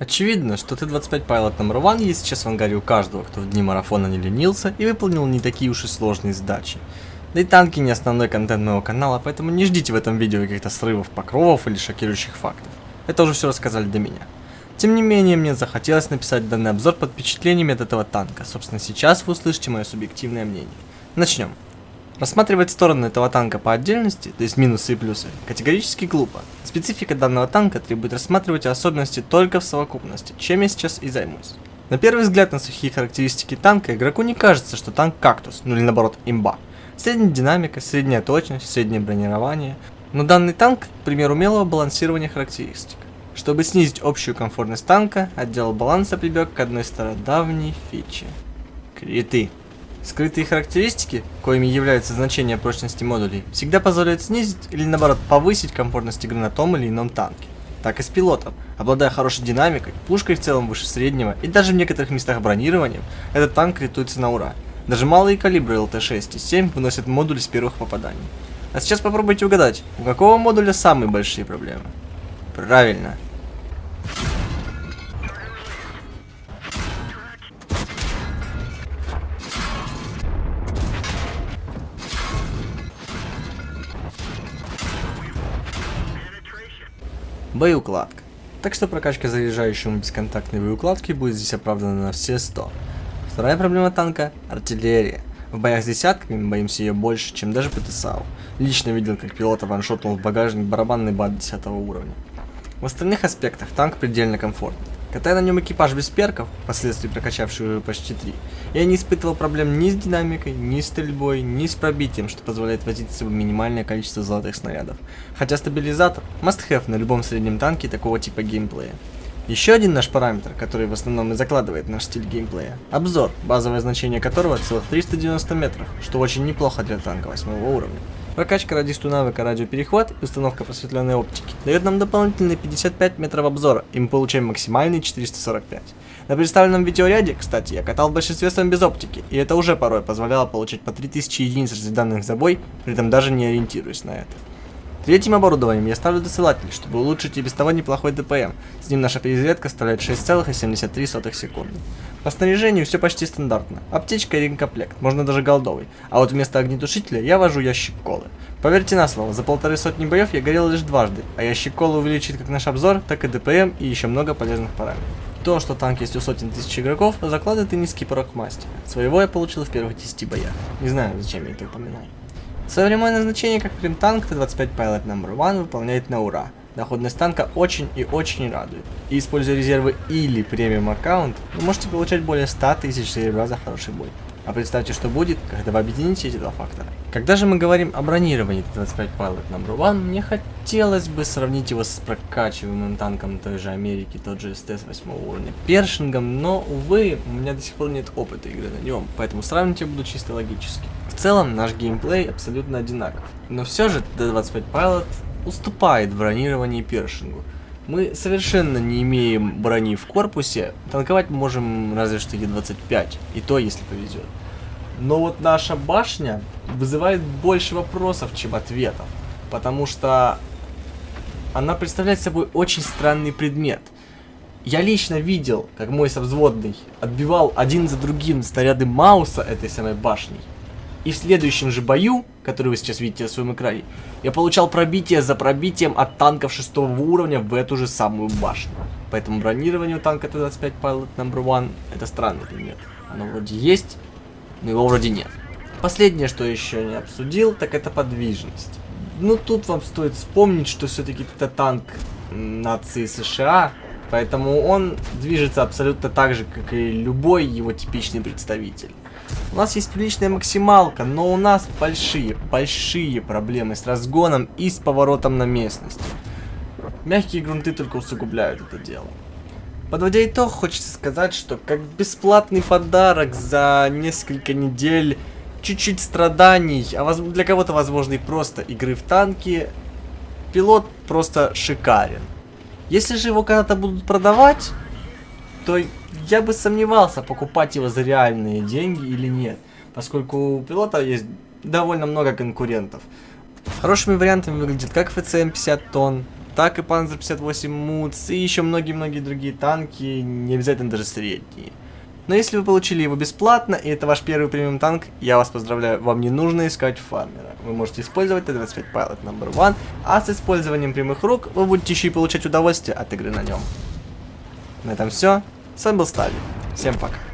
Очевидно, что Т-25 Pilot No. 1 есть сейчас в ангаре у каждого, кто в дни марафона не ленился и выполнил не такие уж и сложные задачи. Да и танки не основной контент моего канала, поэтому не ждите в этом видео каких-то срывов покровов или шокирующих фактов. Это уже все рассказали до меня. Тем не менее, мне захотелось написать данный обзор под впечатлениями от этого танка. Собственно, сейчас вы услышите мое субъективное мнение. Начнем. Рассматривать стороны этого танка по отдельности, то есть минусы и плюсы, категорически глупо. Специфика данного танка требует рассматривать особенности только в совокупности, чем я сейчас и займусь. На первый взгляд на сухие характеристики танка игроку не кажется, что танк кактус, ну или наоборот имба. Средняя динамика, средняя точность, среднее бронирование. Но данный танк – пример умелого балансирования характеристик. Чтобы снизить общую комфортность танка, отдел баланса прибег к одной стародавней фиче – криты. Скрытые характеристики, коими являются значения прочности модулей, всегда позволяют снизить или наоборот повысить комфортность игры на том или ином танке. Так и с пилотом. Обладая хорошей динамикой, пушкой в целом выше среднего и даже в некоторых местах бронированием, этот танк критуется на ура. Даже малые калибры ЛТ-6 и 7 выносят модуль с первых попаданий. А сейчас попробуйте угадать, у какого модуля самые большие проблемы? Правильно, Боеукладка. Так что прокачка заряжающему бесконтактной боеукладки будет здесь оправдана на все 100. Вторая проблема танка – артиллерия. В боях с десятками мы боимся ее больше, чем даже ПТСАУ. Лично видел, как пилота ваншотнул в багажник барабанный бат 10 уровня. В остальных аспектах танк предельно комфортный. Катая на нем экипаж без перков, впоследствии прокачавший уже почти 3, я не испытывал проблем ни с динамикой, ни с стрельбой, ни с пробитием, что позволяет возить с собой минимальное количество золотых снарядов. Хотя стабилизатор – must-have на любом среднем танке такого типа геймплея. Еще один наш параметр, который в основном и закладывает наш стиль геймплея – обзор, базовое значение которого целых 390 метров, что очень неплохо для танка 8 уровня. Прокачка радисту навыка радиоперехват и установка просветленной оптики дает нам дополнительные 55 метров обзора, и мы получаем максимальный 445. На представленном видеоряде, кстати, я катал в большинстве своем без оптики, и это уже порой позволяло получить по 3000 единиц разведанных за бой, при этом даже не ориентируясь на это. Третьим оборудованием я ставлю досылатель, чтобы улучшить и без того неплохой ДПМ. С ним наша перезарядка составляет 6,73 секунды. По снаряжению все почти стандартно. Аптечка и ремкомплект, можно даже голдовый. А вот вместо огнетушителя я вожу ящик колы. Поверьте на слово, за полторы сотни боев я горел лишь дважды, а ящик колы увеличит как наш обзор, так и ДПМ и еще много полезных параметров. То, что танк есть у сотен тысяч игроков, закладывает и низкий порог мастера. Своего я получил в первых 10 боях. Не знаю, зачем я это упоминал. Прямое назначение как прим-танк Т-25 Pilot No. 1 выполняет на ура. Доходность танка очень и очень радует. И используя резервы или премиум аккаунт, вы можете получать более 100 тысяч серебра за хороший бой. А представьте, что будет, когда вы объедините эти два фактора. Когда же мы говорим о бронировании Т-25 Pilot No. 1, мне хотелось бы сравнить его с прокачиваемым танком той же Америки, тот же СТС 8 уровня, Першингом, но, увы, у меня до сих пор нет опыта игры на нем, поэтому сравнить я буду чисто логически. В целом, наш геймплей абсолютно одинаков, но все же Т-25 Pilot уступает в бронировании Першингу. Мы совершенно не имеем брони в корпусе, танковать можем разве что Е25, и то, если повезет. Но вот наша башня вызывает больше вопросов, чем ответов, потому что она представляет собой очень странный предмет. Я лично видел, как мой совзводный отбивал один за другим снаряды Мауса этой самой башней. И в следующем же бою, который вы сейчас видите на своем экране, я получал пробитие за пробитием от танков шестого уровня в эту же самую башню. Поэтому бронирование у танка Т-25 Pilot No. 1 это странный предмет. Оно вроде есть, но его вроде нет. Последнее, что еще не обсудил, так это подвижность. Ну тут вам стоит вспомнить, что все-таки это танк нации США, поэтому он движется абсолютно так же, как и любой его типичный представитель. У нас есть приличная максималка, но у нас большие, большие проблемы с разгоном и с поворотом на местность. Мягкие грунты только усугубляют это дело. Подводя итог, хочется сказать, что как бесплатный подарок за несколько недель, чуть-чуть страданий, а для кого-то, возможно, и просто игры в танки, пилот просто шикарен. Если же его когда-то будут продавать, то я бы сомневался, покупать его за реальные деньги или нет, поскольку у пилота есть довольно много конкурентов. Хорошими вариантами выглядит как ФЦМ 50 тонн, так и Panzer 58 МУЦ, и еще многие-многие другие танки, не обязательно даже средние. Но если вы получили его бесплатно, и это ваш первый премиум танк, я вас поздравляю, вам не нужно искать фармера. Вы можете использовать Т-25 Pilot No. 1, а с использованием прямых рук вы будете еще и получать удовольствие от игры на нем. На этом все. С вами был Стали. Всем пока.